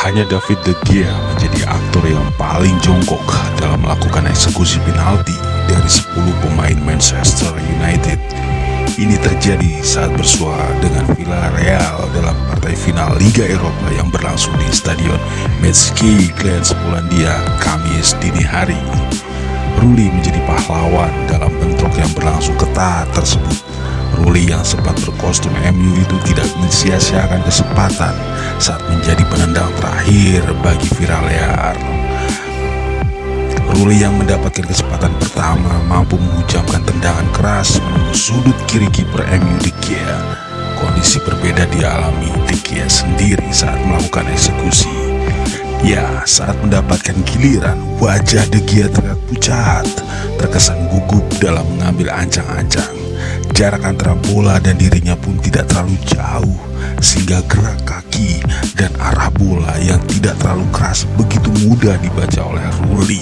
Hanya David De Gea menjadi aktor yang paling jongkok dalam melakukan eksekusi penalti dari 10 pemain Manchester United. Ini terjadi saat bersuara dengan Villarreal dalam partai final Liga Eropa yang berlangsung di Stadion Metski Glens, Polandia, Kamis dini hari. Ruli menjadi pahlawan dalam bentrok yang berlangsung ketat tersebut Ruli yang sempat berkostum MU itu tidak mensia-siakan kesempatan saat menjadi penendang terakhir bagi Viralear. Ruli yang mendapatkan kesempatan pertama mampu mengucapkan tendangan keras menembus sudut kiri kiper MU De Gea. Kondisi berbeda dialami De Gea sendiri saat melakukan eksekusi. Ya, saat mendapatkan giliran, wajah De Gea terlihat pucat, terkesan gugup dalam mengambil ancang-ancang. Jarak antara bola dan dirinya pun tidak terlalu jauh Sehingga gerak kaki dan arah bola yang tidak terlalu keras begitu mudah dibaca oleh Ruli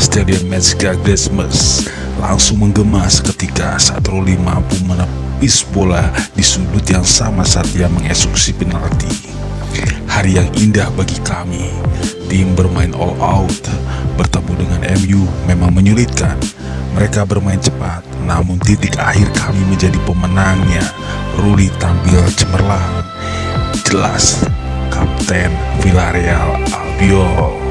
Stadion Metzger Desmes langsung menggema ketika saat Ruli mampu menepis bola di sudut yang sama saat ia mengeksekusi penalti Hari yang indah bagi kami Tim bermain all out Bertemu dengan MU memang menyulitkan mereka bermain cepat, namun titik akhir kami menjadi pemenangnya. Ruli tampil cemerlang. Jelas, Kapten Villarreal Albiol